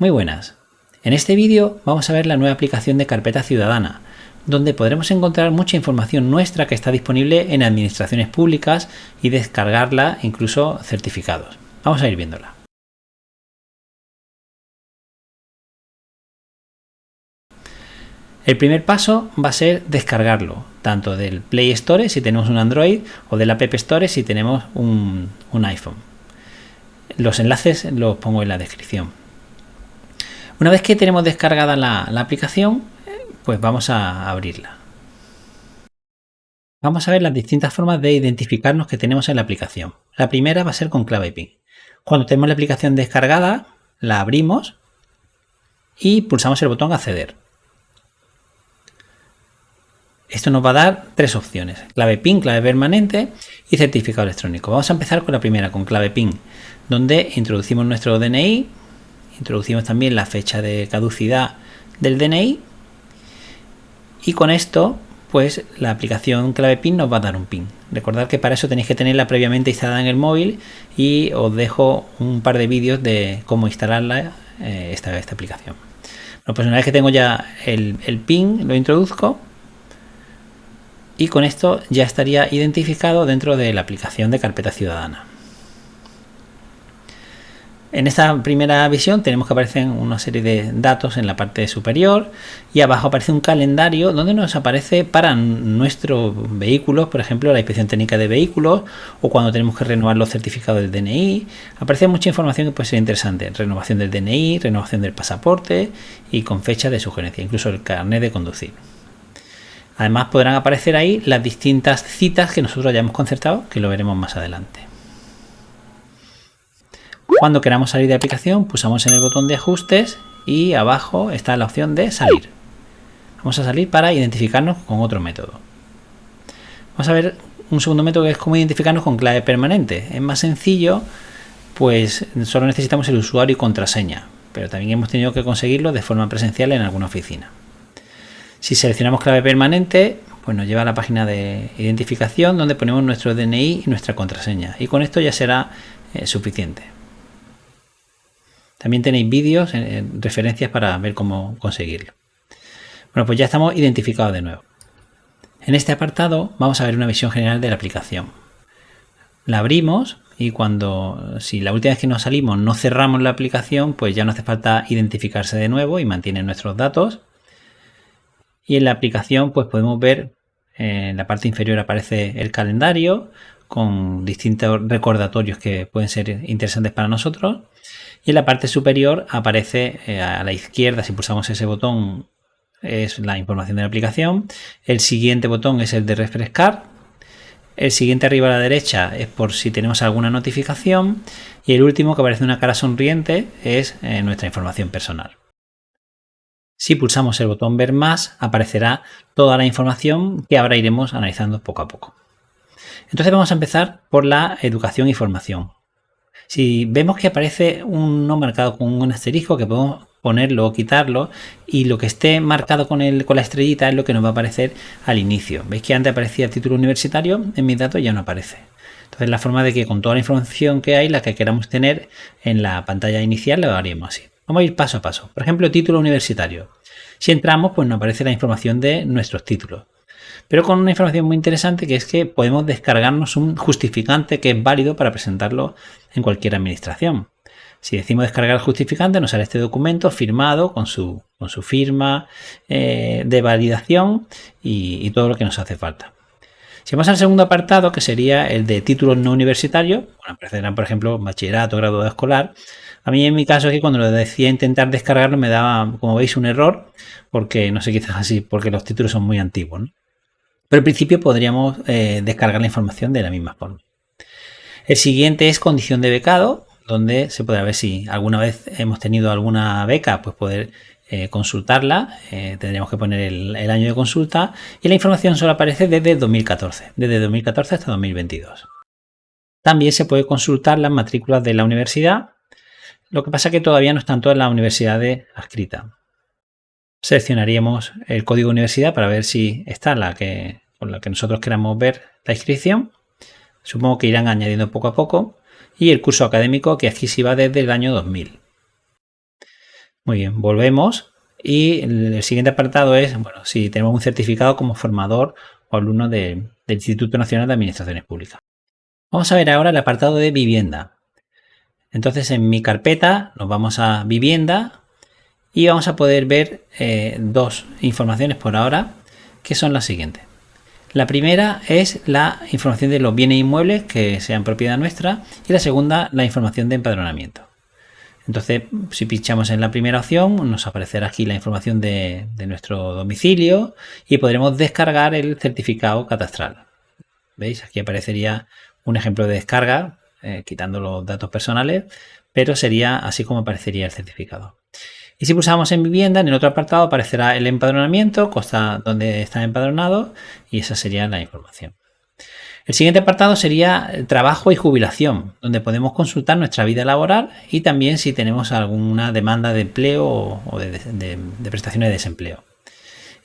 Muy buenas. En este vídeo vamos a ver la nueva aplicación de Carpeta Ciudadana, donde podremos encontrar mucha información nuestra que está disponible en administraciones públicas y descargarla, incluso certificados. Vamos a ir viéndola. El primer paso va a ser descargarlo, tanto del Play Store si tenemos un Android o del App Store si tenemos un, un iPhone. Los enlaces los pongo en la descripción. Una vez que tenemos descargada la, aplicación, pues vamos a abrirla. Vamos a ver las distintas formas de identificarnos que tenemos en la aplicación. La primera va a ser con clave PIN. Cuando tenemos la aplicación descargada, la abrimos y pulsamos el botón acceder. Esto nos va a dar tres opciones, clave PIN, clave permanente y certificado electrónico. Vamos a empezar con la primera, con clave PIN, donde introducimos nuestro DNI, Introducimos también la fecha de caducidad del DNI y con esto pues la aplicación clave PIN nos va a dar un PIN. Recordad que para eso tenéis que tenerla previamente instalada en el móvil y os dejo un par de vídeos de cómo instalarla eh, esta, aplicación. Bueno, pues una vez que tengo ya el PIN lo introduzco y con esto ya estaría identificado dentro de la aplicación de carpeta ciudadana. En esta primera visión tenemos que aparecen una serie de datos en la parte superior y abajo aparece un calendario donde nos aparece para nuestros vehículos, por ejemplo la inspección técnica de vehículos o cuando tenemos que renovar los certificados del DNI. Aparece mucha información que puede ser interesante, renovación del DNI, renovación del pasaporte y con fecha de sugerencia, incluso el carnet de conducir. Además podrán aparecer ahí las distintas citas que nosotros hayamos concertado, que lo veremos más adelante. Cuando queramos salir de aplicación, pulsamos en el botón de ajustes y abajo está la opción de salir. Vamos a salir para identificarnos con otro método. Vamos a ver un segundo método que es cómo identificarnos con clave permanente. Es más sencillo, pues solo necesitamos el usuario y contraseña, pero también hemos tenido que conseguirlo de forma presencial en alguna oficina. Si seleccionamos clave permanente, pues nos lleva a la página de identificación donde ponemos nuestro DNI y nuestra contraseña. Y con esto ya será eh, suficiente. También tenéis vídeos, en, referencias para ver cómo conseguirlo. Bueno, pues ya estamos identificados de nuevo. En este apartado vamos a ver una visión general de la aplicación. La abrimos y cuando, si la última vez que nos salimos no cerramos la aplicación, pues ya no hace falta identificarse de nuevo y mantiene nuestros datos. Y en la aplicación pues podemos ver, en la parte inferior aparece el calendario con distintos recordatorios que pueden ser interesantes para nosotros y en la parte superior aparece eh, a la izquierda, si pulsamos ese botón, es la información de la aplicación. El siguiente botón es el de refrescar. El siguiente arriba a la derecha es por si tenemos alguna notificación. Y el último que aparece una cara sonriente es eh, nuestra información personal. Si pulsamos el botón ver más, aparecerá toda la información que ahora iremos analizando poco a poco. Entonces vamos a empezar por la educación y formación. Si vemos que aparece uno marcado con un asterisco que podemos ponerlo o quitarlo y lo que esté marcado con, el, con la estrellita es lo que nos va a aparecer al inicio. ¿Veis que antes aparecía el título universitario? En mis datos ya no aparece. Entonces la forma de que con toda la información que hay, la que queramos tener en la pantalla inicial, lo haríamos así. Vamos a ir paso a paso. Por ejemplo, título universitario. Si entramos, pues nos aparece la información de nuestros títulos pero con una información muy interesante que es que podemos descargarnos un justificante que es válido para presentarlo en cualquier administración. Si decimos descargar el justificante, nos sale este documento firmado con su, con su firma eh, de validación y, todo lo que nos hace falta. Si vamos al segundo apartado, que sería el de títulos no universitarios, bueno, aparecerán, por ejemplo, bachillerato, grado escolar. A mí en mi caso aquí cuando lo decía intentar descargarlo me daba, como veis, un error, porque no sé, quizás así, porque los títulos son muy antiguos. Pero al principio podríamos eh, descargar la información de la misma forma. El siguiente es condición de becado, donde se podrá ver si alguna vez hemos tenido alguna beca, pues poder eh, consultarla. Eh, tendríamos que poner el, año de consulta y la información solo aparece desde 2014, desde 2014 hasta 2022. También se puede consultar las matrículas de la universidad, lo que pasa que todavía no están todas las universidades adscritas seleccionaríamos el código universidad para ver si está la que, con la que nosotros queramos ver la inscripción. Supongo que irán añadiendo poco a poco. Y el curso académico que aquí sí va desde el año 2000. Muy bien, volvemos y el siguiente apartado es, bueno, si tenemos un certificado como formador o alumno del Instituto Nacional de Administraciones Públicas. Vamos a ver ahora el apartado de vivienda. Entonces en mi carpeta nos vamos a vivienda y vamos a poder ver eh, dos informaciones por ahora que son las siguientes. La primera es la información de los bienes inmuebles que sean propiedad nuestra y la segunda la información de empadronamiento. Entonces, si pinchamos en la primera opción, nos aparecerá aquí la información de, nuestro domicilio y podremos descargar el certificado catastral. ¿Veis? Aquí aparecería un ejemplo de descarga, eh, quitando los datos personales, pero sería así como aparecería el certificado. Y si pulsamos en vivienda, en el otro apartado aparecerá el empadronamiento, donde está empadronado y esa sería la información. El siguiente apartado sería trabajo y jubilación, donde podemos consultar nuestra vida laboral y también si tenemos alguna demanda de empleo o de, prestaciones de desempleo.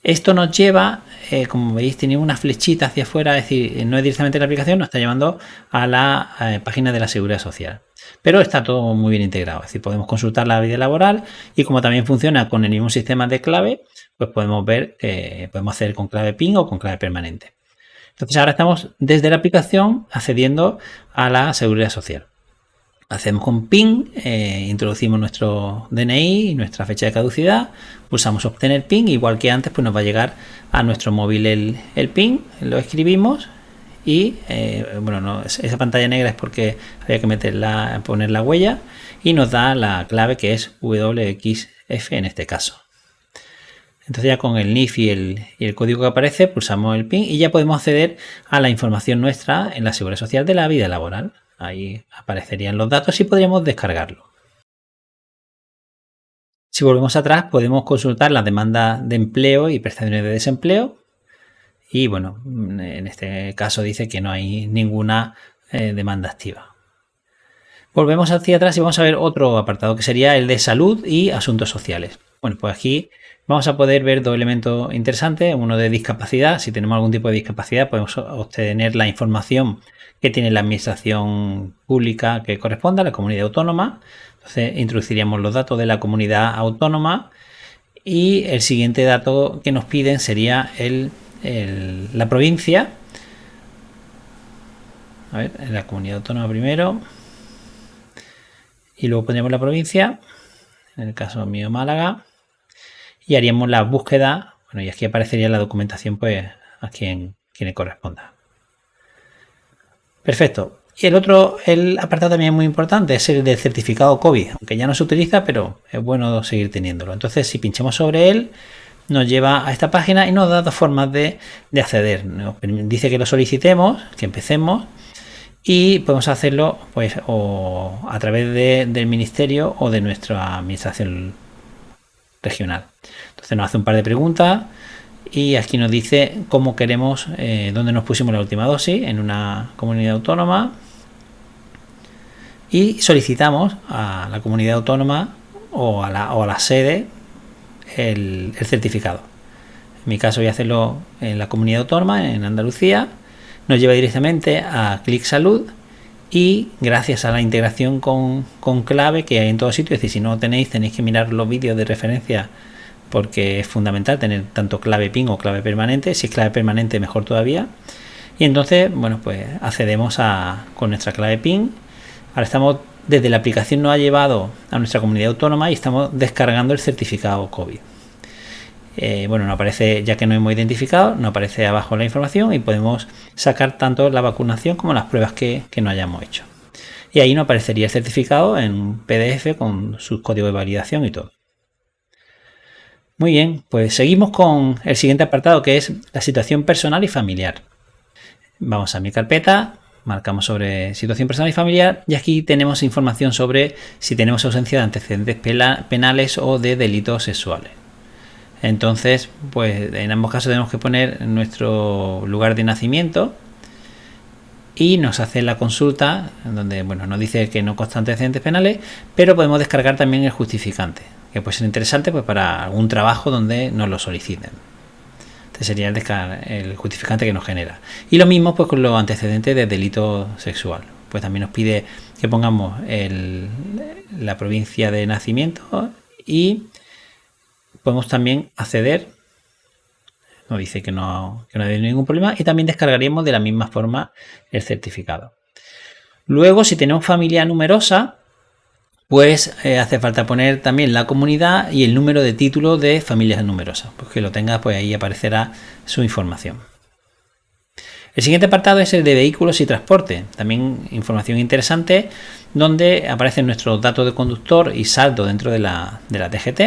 Esto nos lleva, eh, como veis, tiene una flechita hacia afuera, es decir, no es directamente la aplicación, nos está llevando a la eh, página de la Seguridad Social. Pero está todo muy bien integrado, es decir, podemos consultar la vida laboral y como también funciona con el mismo sistema de clave, pues podemos ver que podemos hacer con clave PIN o con clave permanente. Entonces ahora estamos desde la aplicación accediendo a la seguridad social. Hacemos con PIN, eh, introducimos nuestro DNI y nuestra fecha de caducidad, pulsamos obtener PIN, igual que antes pues nos va a llegar a nuestro móvil el, PIN, lo escribimos y eh, bueno, esa pantalla negra es porque había que meterla, poner la huella y nos da la clave que es WXF en este caso. Entonces ya con el NIF y el, código que aparece pulsamos el PIN y ya podemos acceder a la información nuestra en la Seguridad Social de la vida laboral. Ahí aparecerían los datos y podríamos descargarlo. Si volvemos atrás podemos consultar la demanda de empleo y prestaciones de desempleo y bueno, en este caso dice que no hay ninguna eh, demanda activa. Volvemos hacia atrás y vamos a ver otro apartado que sería el de salud y asuntos sociales. Bueno, pues aquí Vamos a poder ver dos elementos interesantes, uno de discapacidad, si tenemos algún tipo de discapacidad podemos obtener la información que tiene la administración pública que corresponda la comunidad autónoma. Entonces introduciríamos los datos de la comunidad autónoma y el siguiente dato que nos piden sería el, la provincia. A ver, en la comunidad autónoma primero y luego pondríamos la provincia, en el caso mío Málaga y haríamos la búsqueda, bueno, y aquí aparecería la documentación pues a quien, quien le corresponda. Perfecto. Y el otro, el apartado también es muy importante, es el del certificado COVID, aunque ya no se utiliza, pero es bueno seguir teniéndolo. Entonces, si pinchamos sobre él, nos lleva a esta página y nos da dos formas de, acceder. Nos dice que lo solicitemos, que empecemos, y podemos hacerlo pues o a través del ministerio o de nuestra administración regional. Entonces nos hace un par de preguntas y aquí nos dice cómo queremos, eh, dónde nos pusimos la última dosis, en una comunidad autónoma. Y solicitamos a la comunidad autónoma o a la, sede el, certificado. En mi caso voy a hacerlo en la comunidad autónoma, en Andalucía. Nos lleva directamente a Clic Salud y gracias a la integración con, con clave que hay en todos sitios, es decir, si no tenéis, tenéis que mirar los vídeos de referencia porque es fundamental tener tanto clave PIN o clave permanente. Si es clave permanente, mejor todavía. Y entonces, bueno, pues accedemos a, con nuestra clave PIN. Ahora estamos, desde la aplicación nos ha llevado a nuestra comunidad autónoma y estamos descargando el certificado COVID. Eh, bueno, no aparece, ya que no hemos identificado, no aparece abajo la información y podemos sacar tanto la vacunación como las pruebas que, que no hayamos hecho. Y ahí nos aparecería el certificado en PDF con su código de validación y todo. Muy bien, pues seguimos con el siguiente apartado que es la situación personal y familiar. Vamos a mi carpeta, marcamos sobre situación personal y familiar y aquí tenemos información sobre si tenemos ausencia de antecedentes penales o de delitos sexuales. Entonces, pues en ambos casos tenemos que poner nuestro lugar de nacimiento y nos hace la consulta donde bueno, nos dice que no consta antecedentes penales, pero podemos descargar también el justificante que puede ser interesante pues, para algún trabajo donde nos lo soliciten. Este sería el, justificante que nos genera. Y lo mismo pues con los antecedentes de delito sexual. Pues también nos pide que pongamos la provincia de nacimiento y podemos también acceder nos dice que no, que no hay ningún problema y también descargaríamos de la misma forma el certificado. Luego, si tenemos familia numerosa, pues eh, hace falta poner también la comunidad y el número de título de familias numerosas. Pues que lo tenga, pues ahí aparecerá su información. El siguiente apartado es el de vehículos y transporte. También información interesante donde aparecen nuestros datos de conductor y saldo dentro de la, de la TGT.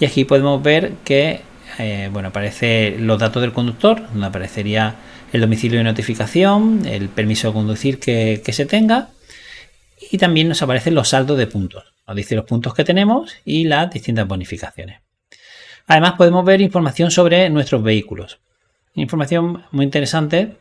Y aquí podemos ver que eh, bueno, aparece los datos del conductor, donde aparecería el domicilio de notificación, el permiso de conducir que, se tenga y también nos aparecen los saldos de puntos. Nos dice los puntos que tenemos y las distintas bonificaciones. Además podemos ver información sobre nuestros vehículos. Información muy interesante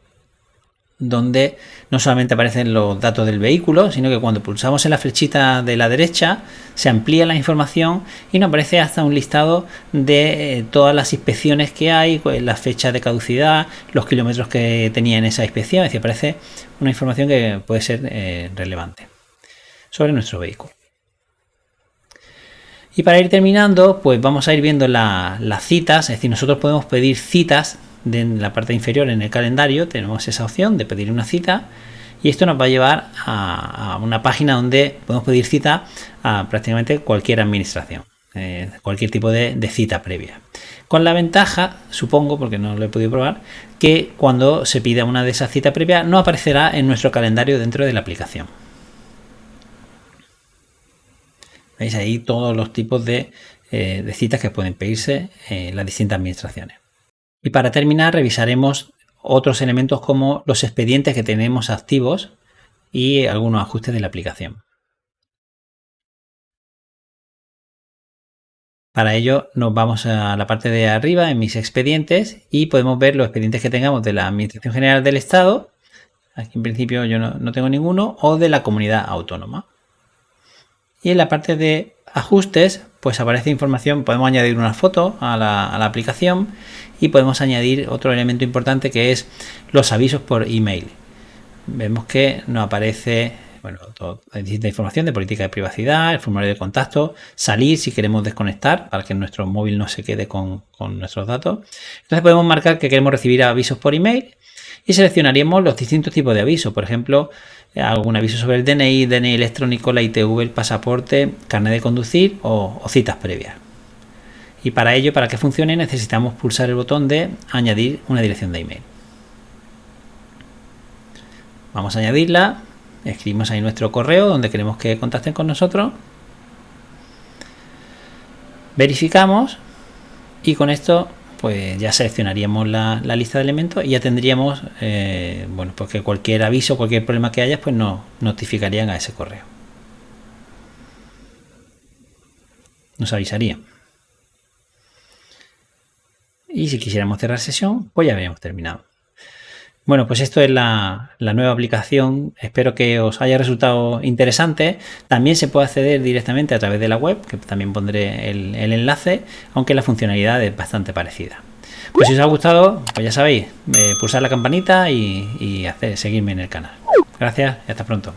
donde no solamente aparecen los datos del vehículo, sino que cuando pulsamos en la flechita de la derecha se amplía la información y nos aparece hasta un listado de eh, todas las inspecciones que hay, pues, la fecha de caducidad, los kilómetros que tenía en esa inspección, es decir, aparece una información que puede ser eh, relevante sobre nuestro vehículo. Y para ir terminando, pues vamos a ir viendo las citas, es decir, nosotros podemos pedir citas en la parte inferior en el calendario tenemos esa opción de pedir una cita y esto nos va a llevar a, una página donde podemos pedir cita a prácticamente cualquier administración, eh, cualquier tipo de, cita previa. Con la ventaja, supongo, porque no lo he podido probar, que cuando se pida una de esas citas previas no aparecerá en nuestro calendario dentro de la aplicación. Veis ahí todos los tipos de, eh, citas que pueden pedirse en las distintas administraciones. Y para terminar revisaremos otros elementos como los expedientes que tenemos activos y algunos ajustes de la aplicación. Para ello nos vamos a la parte de arriba en mis expedientes y podemos ver los expedientes que tengamos de la Administración General del Estado, aquí en principio yo no, tengo ninguno, o de la comunidad autónoma. Y en la parte de ajustes pues aparece información, podemos añadir una foto a la, aplicación y podemos añadir otro elemento importante que es los avisos por email. Vemos que nos aparece bueno, distinta información de política de privacidad, el formulario de contacto, salir si queremos desconectar para que nuestro móvil no se quede con, con nuestros datos. Entonces podemos marcar que queremos recibir avisos por email y seleccionaríamos los distintos tipos de avisos. Por ejemplo, algún aviso sobre el DNI, DNI electrónico, la ITV, el pasaporte, carnet de conducir o, citas previas. Y para ello, para que funcione, necesitamos pulsar el botón de añadir una dirección de email. Vamos a añadirla, escribimos ahí nuestro correo donde queremos que contacten con nosotros. Verificamos y con esto pues ya seleccionaríamos la, lista de elementos y ya tendríamos, eh, bueno, pues que cualquier aviso, cualquier problema que haya, pues nos notificarían a ese correo. Nos avisarían. Y si quisiéramos cerrar sesión, pues ya habríamos terminado. Bueno, pues esto es la, nueva aplicación. Espero que os haya resultado interesante. También se puede acceder directamente a través de la web, que también pondré el, enlace, aunque la funcionalidad es bastante parecida. Pues si os ha gustado, pues ya sabéis, eh, pulsar la campanita y, seguirme en el canal. Gracias y hasta pronto.